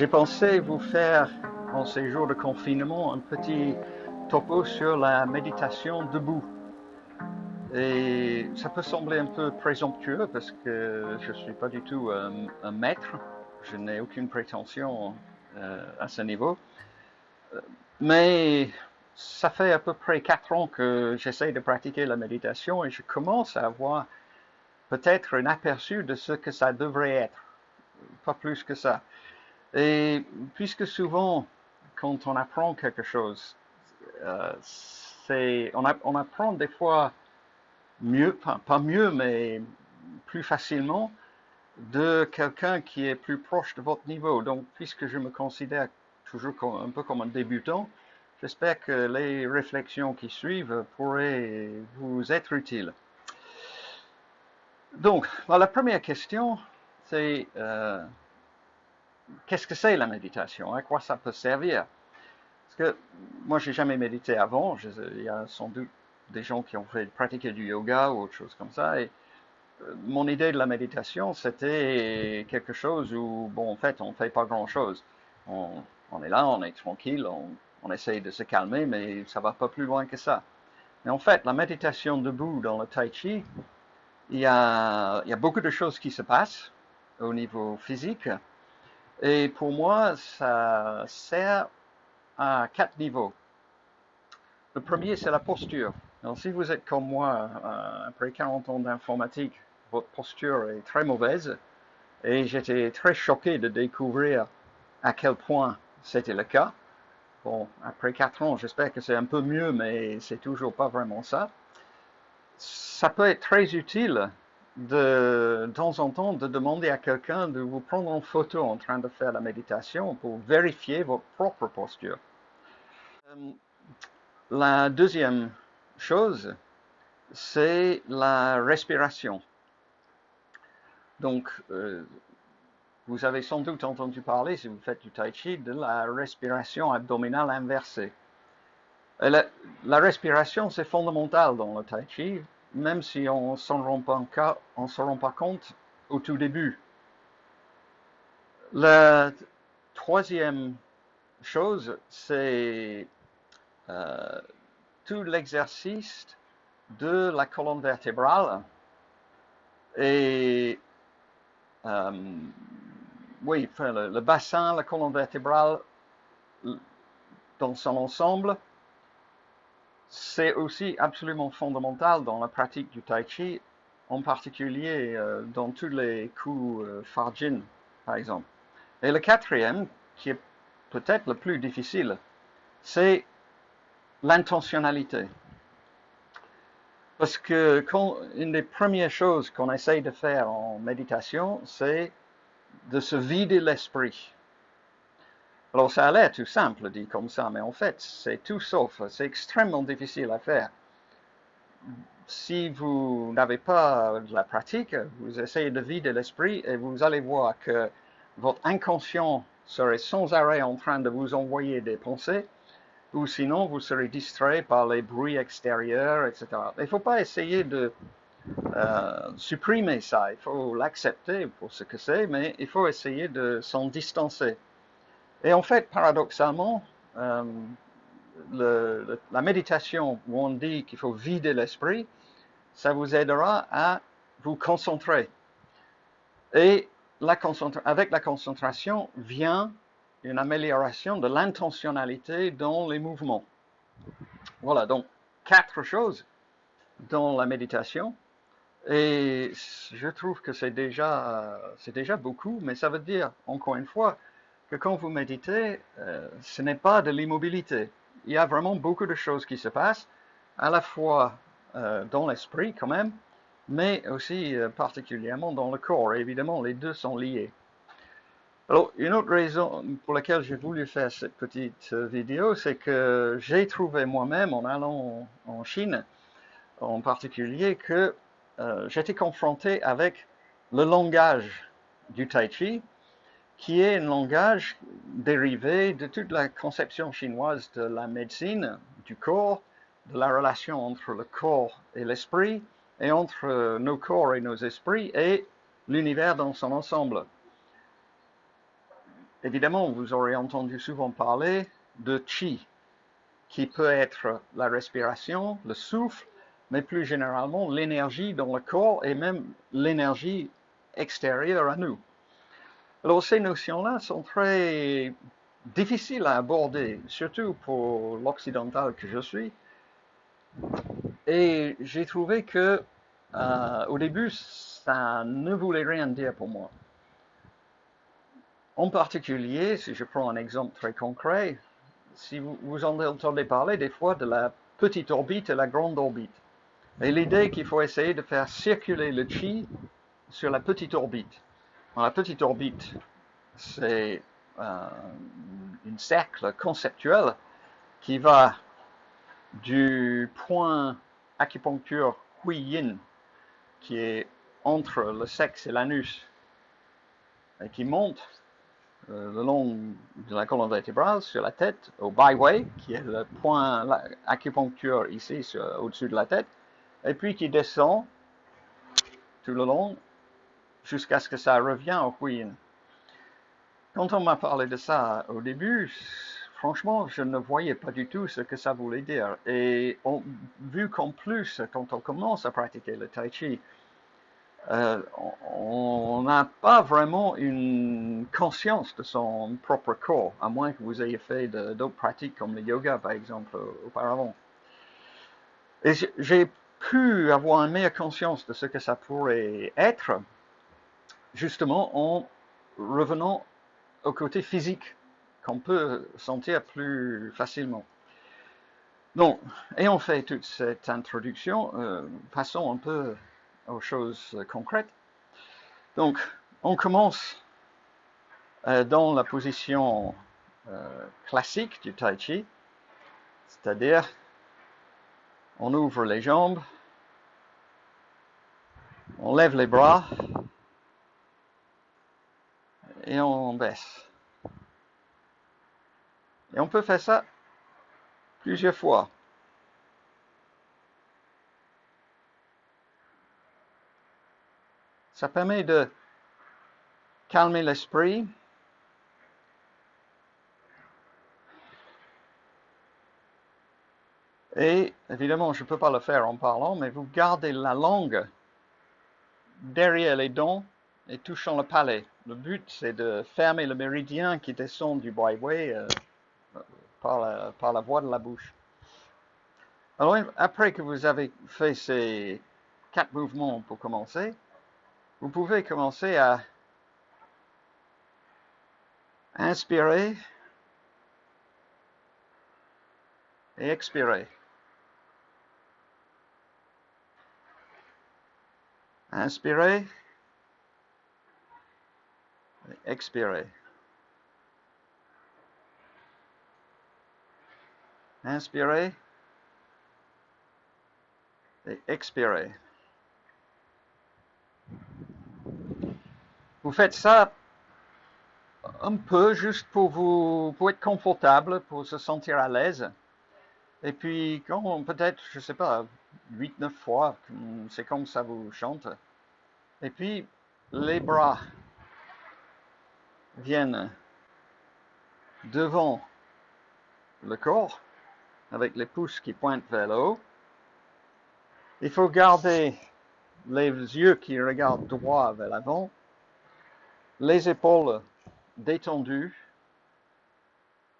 J'ai pensé vous faire, en ces jours de confinement, un petit topo sur la méditation debout. Et ça peut sembler un peu présomptueux parce que je ne suis pas du tout un, maître, je n'ai aucune prétention à ce niveau. Mais ça fait à peu près quatre ans que j'essaie de pratiquer la méditation et je commence à avoir peut-être un aperçu de ce que ça devrait être, pas plus que ça. Et puisque souvent, quand on apprend quelque chose, euh, on, apprend des fois mieux, pas, mieux, mais plus facilement de quelqu'un qui est plus proche de votre niveau. Donc, puisque je me considère toujours un peu comme un débutant, j'espère que les réflexions qui suivent pourraient vous être utiles. Donc, la première question, c'est euh, qu'est-ce que c'est la méditation? À quoi ça peut servir? Parce que moi, j'ai jamais médité avant. il y a sans doute des gens qui ont fait pratiquer du yoga ou autre chose comme ça. Mon idée de la méditation, c'était quelque chose où, bon, en fait, on ne fait pas grand-chose. On, est là, on est tranquille, on, on essaye de se calmer, mais ça va pas plus loin que ça. Mais en fait, la méditation debout dans le tai chi, il y a, il y a beaucoup de choses qui se passent au niveau physique. Et pour moi, ça sert à quatre niveaux. Le premier, c'est la posture. Alors, si vous êtes comme moi, euh, après 40 ans d'informatique, votre posture est très mauvaise. Et j'étais très choqué de découvrir à quel point c'était le cas. Bon, après 4 ans, j'espère que c'est un peu mieux, mais c'est toujours pas vraiment ça. Ça peut être très utile de, de temps en temps de demander à quelqu'un de vous prendre en photo en train de faire la méditation pour vérifier votre propre posture. Euh, la deuxième chose, c'est la respiration. Donc, euh, vous avez sans doute entendu parler, si vous faites du tai chi, de la respiration abdominale inversée. La, respiration, c'est fondamental dans le tai chi même si on ne s'en rend, rend, pas compte au tout début. La troisième chose, c'est euh, tout l'exercice de la colonne vertébrale et euh, oui, le, bassin, la colonne vertébrale dans son ensemble, c'est aussi absolument fondamental dans la pratique du tai chi, en particulier euh, dans tous les coups euh, farjin, par exemple. Et le quatrième, qui est peut-être le plus difficile, c'est l'intentionnalité. Parce que une des premières choses qu'on essaye de faire en méditation, c'est de se vider l'esprit. Alors ça a l'air tout simple dit comme ça, mais en fait c'est tout sauf, c'est extrêmement difficile à faire. Si vous n'avez pas de la pratique, vous essayez de vider l'esprit et vous allez voir que votre inconscient serait sans arrêt en train de vous envoyer des pensées, ou sinon vous serez distrait par les bruits extérieurs, etc. Il ne faut pas essayer de euh, supprimer ça, il faut l'accepter pour ce que c'est, mais il faut essayer de s'en distancer. Et en fait, paradoxalement, euh, la méditation où on dit qu'il faut vider l'esprit, ça vous aidera à vous concentrer. Et avec la concentration vient une amélioration de l'intentionnalité dans les mouvements. Voilà, donc quatre choses dans la méditation. Et je trouve que c'est déjà, c'est déjà beaucoup, mais ça veut dire, encore une fois, que quand vous méditez, euh, ce n'est pas de l'immobilité. Il y a vraiment beaucoup de choses qui se passent, à la fois euh, dans l'esprit quand même, mais aussi euh, particulièrement dans le corps. évidemment, les deux sont liés. Alors, une autre raison pour laquelle j'ai voulu faire cette petite vidéo, c'est que j'ai trouvé moi-même, en allant en Chine en particulier, que j'étais confronté avec le langage du tai chi, qui est un langage dérivé de toute la conception chinoise de la médecine, du corps, de la relation entre le corps et l'esprit, et entre nos corps et nos esprits, et l'univers dans son ensemble. Évidemment, vous aurez entendu souvent parler de chi, qui peut être la respiration, le souffle, mais plus généralement l'énergie dans le corps et même l'énergie extérieure à nous. Alors ces notions-là sont très difficiles à aborder, surtout pour l'occidental que je suis. Et j'ai trouvé que euh, au début, ça ne voulait rien dire pour moi. En particulier, si je prends un exemple très concret, si vous, vous entendez parler des fois de la petite orbite et la grande orbite. Et l'idée qu'il faut essayer de faire circuler le chi sur la petite orbite. la petite orbite, c'est euh, un cercle conceptuel qui va du point acupuncture Hui Yin, qui est entre le sexe et l'anus, et qui monte euh, le long de la colonne vertébrale sur la tête au byway, qui est le point acupuncture ici au-dessus de la tête, et puis qui descend tout le long jusqu'à ce que ça revienne au Queen. Quand on m'a parlé de ça au début, franchement, je ne voyais pas du tout ce que ça voulait dire. Et vu qu'en plus, quand on commence à pratiquer le tai chi, euh, on n'a pas vraiment une conscience de son propre corps, à moins que vous ayez fait d'autres pratiques comme le yoga, par exemple, auparavant. Et j'ai pu avoir une meilleure conscience de ce que ça pourrait être, justement en revenant au côté physique qu'on peut sentir plus facilement. Donc, ayant fait toute cette introduction, euh, passons un peu choses concrètes. Donc, on commence euh, dans la position euh, classique du Tai Chi, c'est-à-dire on ouvre les jambes, on lève les bras et on baisse. Et on peut faire ça plusieurs fois. Ça permet de calmer l'esprit. Et évidemment, je ne peux pas le faire en parlant, mais vous gardez la langue derrière les dents et touchant le palais. Le but, c'est de fermer le méridien qui descend du byway euh, par, la, par la voie de la bouche. Alors, après que vous avez fait ces quatre mouvements pour commencer, vous pouvez commencer à inspirer et expirer. Inspirez, expirez. Inspirez et expirez. Vous faites ça un peu juste pour vous pour être confortable, pour se sentir à l'aise. Et puis quand peut-être, je sais pas, 8-9 fois, c'est comme ça vous chante. Et puis, les bras viennent devant le corps, avec les pouces qui pointent vers le haut. Il faut garder les yeux qui regardent droit vers l'avant, les épaules détendues,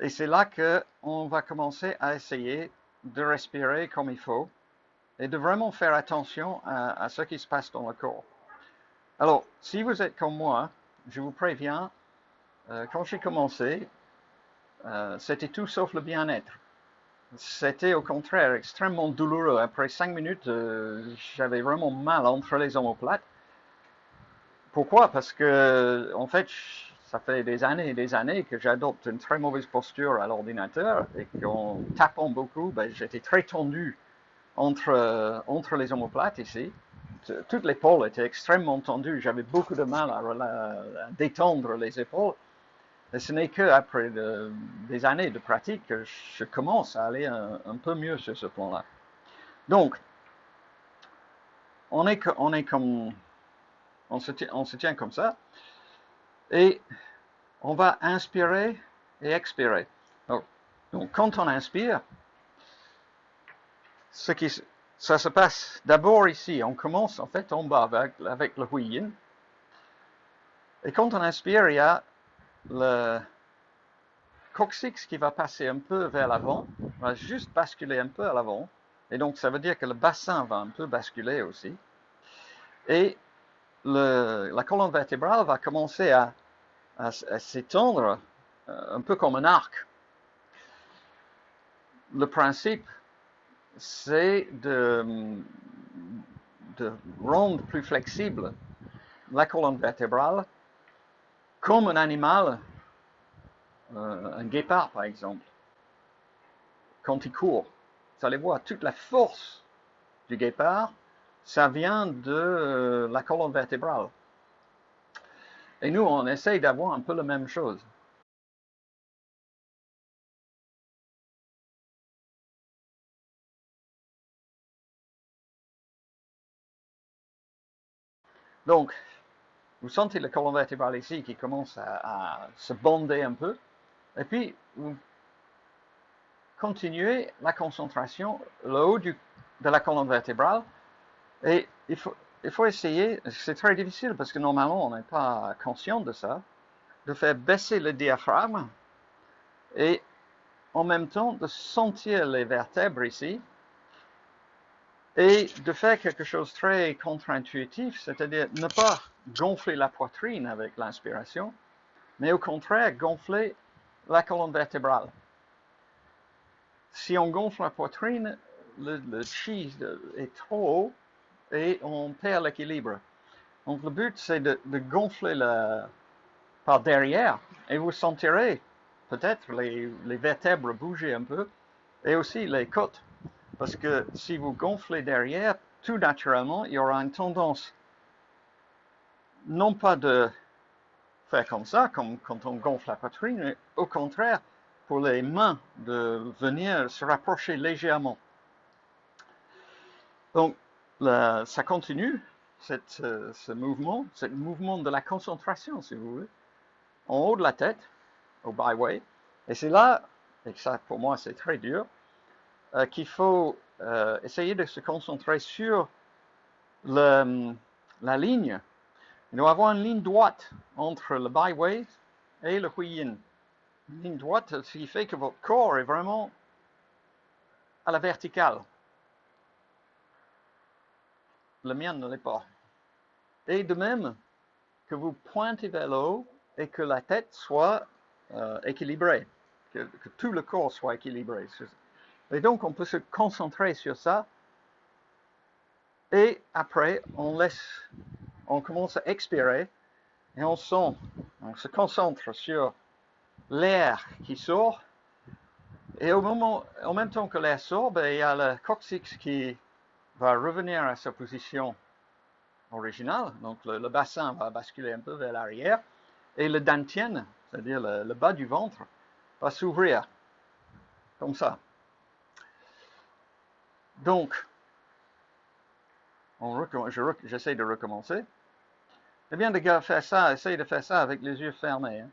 et c'est là qu'on va commencer à essayer de respirer comme il faut et de vraiment faire attention à, ce qui se passe dans le corps. Alors, si vous êtes comme moi, je vous préviens, euh, quand j'ai commencé, euh, c'était tout sauf le bien-être. C'était au contraire extrêmement douloureux. Après cinq minutes, euh, j'avais vraiment mal entre les omoplates. Pourquoi? Parce que, en fait, ça fait des années et des années que j'adopte une très mauvaise posture à l'ordinateur et qu'en tapant beaucoup, ben, j'étais très tendu entre, entre les omoplates ici. toute l'épaule était extrêmement tendue. J'avais beaucoup de mal à, détendre les épaules. Et ce n'est qu'après des années de pratique que je commence à aller un, peu mieux sur ce plan-là. Donc, on est, on est comme, on se, tient, on se tient comme ça, et on va inspirer et expirer. Donc, quand on inspire, ce qui, ça se passe d'abord ici. On commence en fait en bas avec, avec le huyin. Et quand on inspire, il y a le coccyx qui va passer un peu vers l'avant, va juste basculer un peu à l'avant. Et donc, ça veut dire que le bassin va un peu basculer aussi. Et la colonne vertébrale va commencer à s'étendre euh, un peu comme un arc le principe, c'est de, rendre plus flexible la colonne vertébrale comme un animal, euh, un guépard par exemple, quand il court. Vous allez voir, toute la force du guépard, ça vient de euh, la colonne vertébrale. Et nous, on essaye d'avoir un peu la même chose. Donc, vous sentez le colonne vertébrale ici qui commence à, se bonder un peu. Et puis, vous continuez la concentration le haut de la colonne vertébrale. Et il faut, essayer, c'est très difficile parce que normalement on n'est pas conscient de ça, de faire baisser le diaphragme et en même temps de sentir les vertèbres ici et de faire quelque chose de très contre-intuitif, c'est-à-dire ne pas gonfler la poitrine avec l'inspiration, mais au contraire gonfler la colonne vertébrale. Si on gonfle la poitrine, le, le chi est trop haut et on perd l'équilibre. Donc le but c'est de, gonfler la, par derrière et vous sentirez peut-être les, les vertèbres bouger un peu et aussi les côtes. Parce que si vous gonflez derrière, tout naturellement, il y aura une tendance, non pas de faire comme ça, comme quand on gonfle la poitrine, mais au contraire, pour les mains de venir se rapprocher légèrement. Donc, ça continue, euh, ce mouvement, ce mouvement de la concentration, si vous voulez, en haut de la tête, au byway. Et c'est là, et ça pour moi c'est très dur, euh, qu'il faut euh, essayer de se concentrer sur le, la ligne. Y avoir une ligne droite entre le byway et le huiyin. Une ligne droite, ce qui fait que votre corps est vraiment à la verticale. Le mien ne l'est pas. Et de même que vous pointez vers le haut et que la tête soit euh, équilibrée, que, que, tout le corps soit équilibré. Et donc, on peut se concentrer sur ça. Et après, on laisse, on commence à expirer et on sent, on se concentre sur l'air qui sort. Et au moment, en même temps que l'air sort, ben, il y a le coccyx qui va revenir à sa position originale. Donc, le, bassin va basculer un peu vers l'arrière. Et le dantien, c'est-à-dire le bas du ventre, va s'ouvrir. Comme ça. Donc, j'essaie de recommencer. Eh bien, de faire ça, essaye de faire ça avec les yeux fermés. Hein.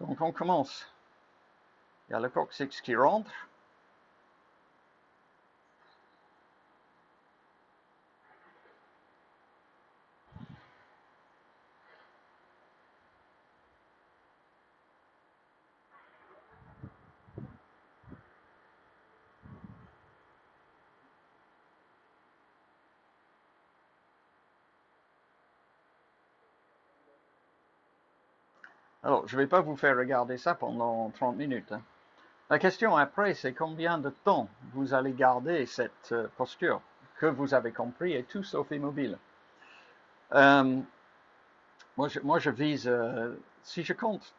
Donc, on commence. Il y a le coccyx qui rentre. Alors, je ne vais pas vous faire regarder ça pendant 30 minutes. Hein. La question après, c'est combien de temps vous allez garder cette euh, posture que vous avez compris et tout sauf immobile. Euh, moi, je, vise, euh, si je compte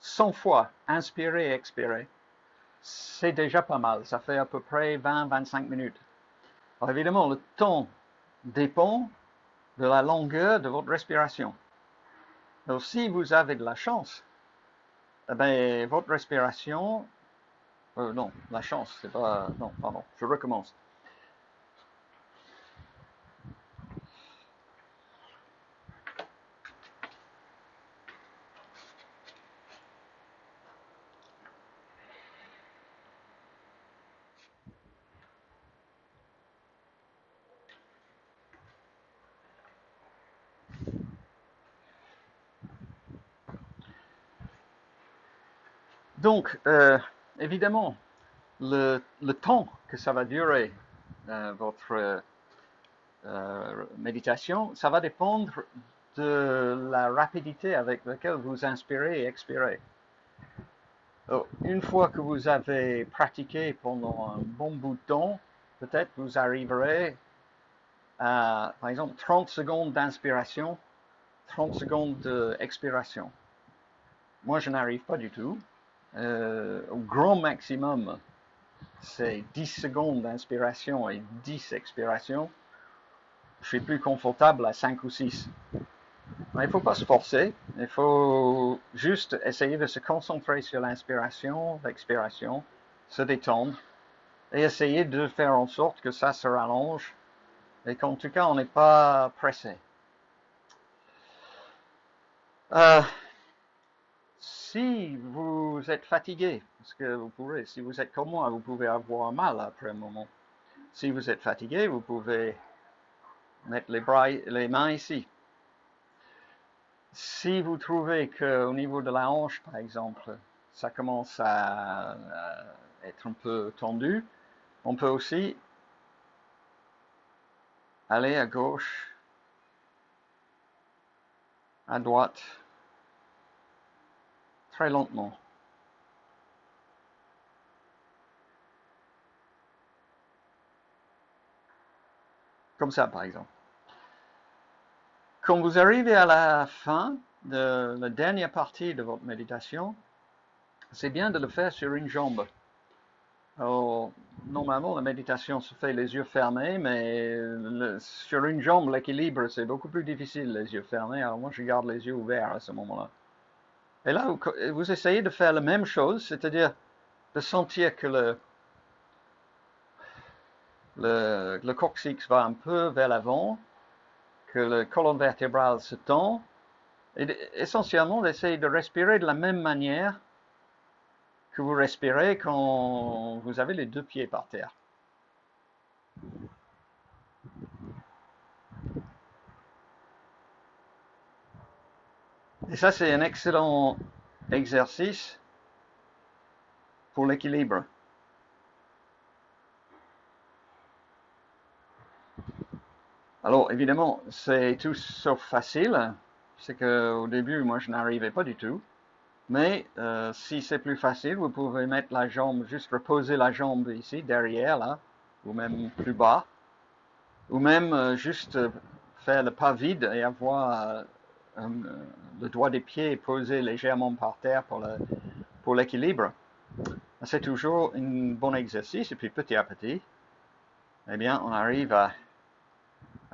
100 fois inspirer et expirer, c'est déjà pas mal. Ça fait à peu près 20-25 minutes. Alors évidemment, le temps dépend de la longueur de votre respiration. Donc, si vous avez de la chance, eh ben, votre respiration, euh, non, la chance, c'est pas, non, pardon, je recommence. Donc, euh, évidemment, le, temps que ça va durer, euh, votre euh, méditation, ça va dépendre de la rapidité avec laquelle vous inspirez et expirez. une fois que vous avez pratiqué pendant un bon bout de temps, peut-être vous arriverez à, par exemple, 30 secondes d'inspiration, 30 secondes d'expiration. Moi, je n'arrive pas du tout. Euh, au grand maximum, c'est 10 secondes d'inspiration et 10 expirations. Je suis plus confortable à 5 ou 6. il ne faut pas se forcer, il faut juste essayer de se concentrer sur l'inspiration, l'expiration, se détendre et essayer de faire en sorte que ça se rallonge et qu'en tout cas on n'est pas pressé. Euh, si vous êtes fatigué, parce que vous pouvez, si vous êtes comme moi, vous pouvez avoir mal après un moment. Si vous êtes fatigué, vous pouvez mettre les, mains ici. Si vous trouvez qu'au niveau de la hanche, par exemple, ça commence à, être un peu tendu, on peut aussi aller à gauche, à droite, très lentement. Comme ça, par exemple. Quand vous arrivez à la fin de la dernière partie de votre méditation, c'est bien de le faire sur une jambe. normalement, la méditation se fait les yeux fermés, mais sur une jambe, l'équilibre, c'est beaucoup plus difficile, les yeux fermés. Alors moi, je garde les yeux ouverts à ce moment-là. Et là, vous, essayez de faire la même chose, c'est-à-dire de sentir que le, le, coccyx va un peu vers l'avant, que le colonne vertébrale se tend, et essentiellement d'essayer de respirer de la même manière que vous respirez quand vous avez les deux pieds par terre. Et ça, c'est un excellent exercice pour l'équilibre. Alors, évidemment, c'est tout sauf facile. C'est qu'au début, moi, je n'arrivais pas du tout. Mais euh, si c'est plus facile, vous pouvez mettre la jambe, juste reposer la jambe ici, derrière, là, ou même plus bas. Ou même euh, juste faire le pas vide et avoir euh, le doigt des pieds posé légèrement par terre pour l'équilibre. C'est toujours un bon exercice et puis petit à petit, eh bien, on arrive à,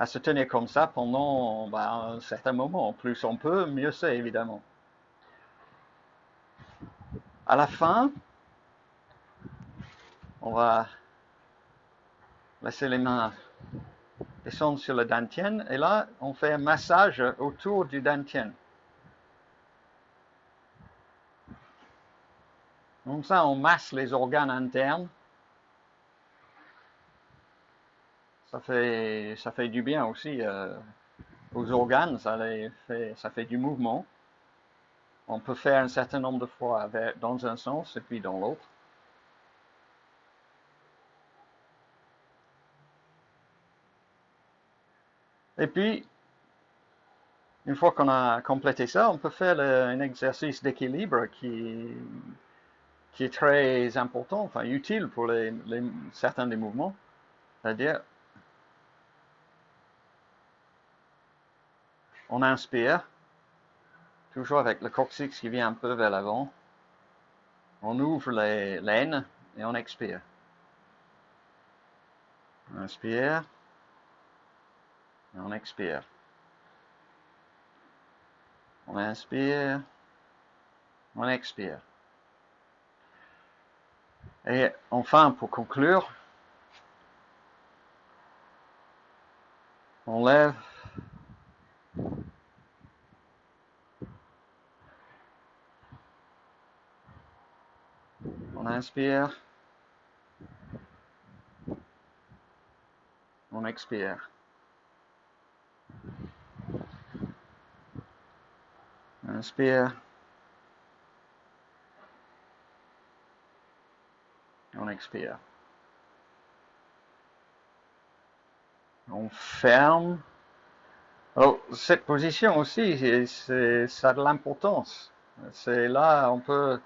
se tenir comme ça pendant ben, un certain moment. Plus on peut, mieux c'est évidemment. À la fin, on va laisser les mains descendre sur le dantien et là, on fait un massage autour du dantien. Comme ça, on masse les organes internes. Ça fait, ça fait du bien aussi euh, aux organes, ça, fait, ça fait du mouvement. On peut faire un certain nombre de fois dans un sens et puis dans l'autre. Et puis, une fois qu'on a complété ça, on peut faire un exercice d'équilibre qui, est très important, enfin utile pour certains des mouvements. C'est-à-dire, on inspire, toujours avec le coccyx qui vient un peu vers l'avant. On ouvre les laines et on expire. On inspire. On expire. On inspire. On expire. Et enfin, pour conclure, on lève On inspire. On expire. Inspire. On expire. On ferme. Oh, cette position aussi, ça a de l'importance. C'est là, on peut,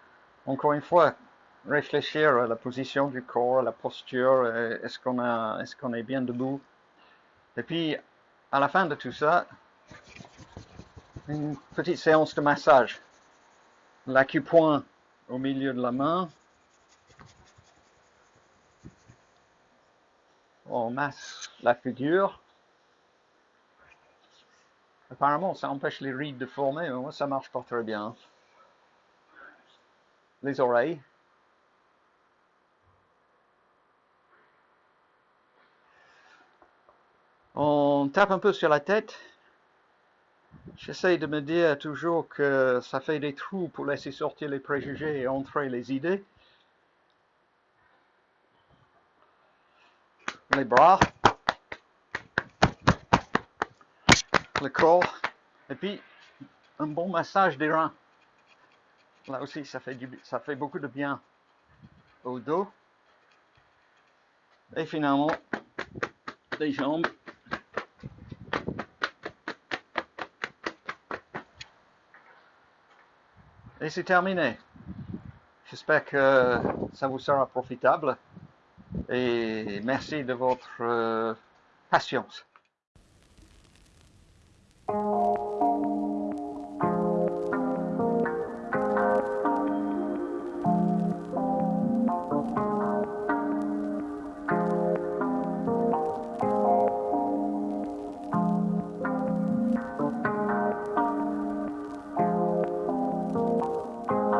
encore une fois, réfléchir à la position du corps, à la posture, est-ce qu'on est qu'on est bien debout. Et puis, à la fin de tout ça, une petite séance de massage. L'acupoint au milieu de la main. On masse la figure. Apparemment, ça empêche les rides de former, mais moi, ça marche pas très bien. Les oreilles. On tape un peu sur la tête. J'essaie de me dire toujours que ça fait des trous pour laisser sortir les préjugés et entrer les idées. Les bras. Le corps. Et puis, un bon massage des reins. Là aussi, ça fait, ça fait beaucoup de bien au dos. Et finalement, les jambes. Et c'est terminé. J'espère que ça vous sera profitable et merci de votre euh, patience.